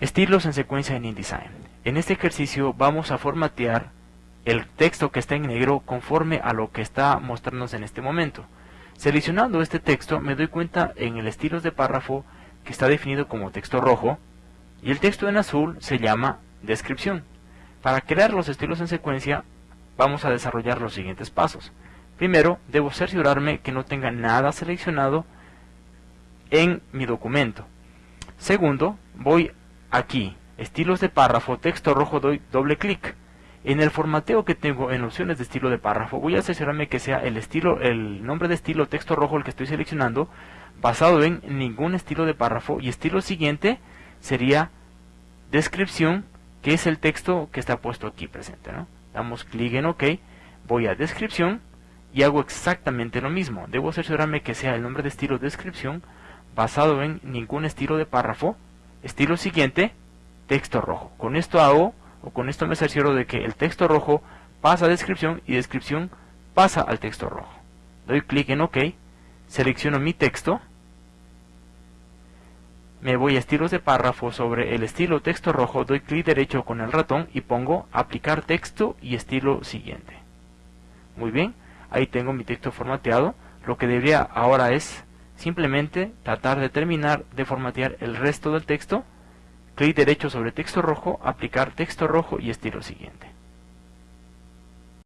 Estilos en secuencia en InDesign. En este ejercicio vamos a formatear el texto que está en negro conforme a lo que está mostrándonos en este momento. Seleccionando este texto me doy cuenta en el estilos de párrafo que está definido como texto rojo y el texto en azul se llama descripción. Para crear los estilos en secuencia vamos a desarrollar los siguientes pasos. Primero, debo cerciorarme que no tenga nada seleccionado en mi documento. Segundo, voy Aquí, estilos de párrafo, texto rojo, doy doble clic. En el formateo que tengo en opciones de estilo de párrafo, voy a asegurarme que sea el estilo, el nombre de estilo texto rojo el que estoy seleccionando, basado en ningún estilo de párrafo. Y estilo siguiente sería descripción, que es el texto que está puesto aquí presente. Damos clic en OK, voy a descripción y hago exactamente lo mismo. Debo asegurarme que sea el nombre de estilo descripción, basado en ningún estilo de párrafo Estilo siguiente, texto rojo. Con esto hago, o con esto me cercioro de que el texto rojo pasa a descripción y descripción pasa al texto rojo. Doy clic en OK, selecciono mi texto, me voy a estilos de párrafo sobre el estilo texto rojo, doy clic derecho con el ratón y pongo aplicar texto y estilo siguiente. Muy bien, ahí tengo mi texto formateado. Lo que debería ahora es simplemente tratar de terminar de formatear el resto del texto, clic derecho sobre texto rojo, aplicar texto rojo y estilo siguiente.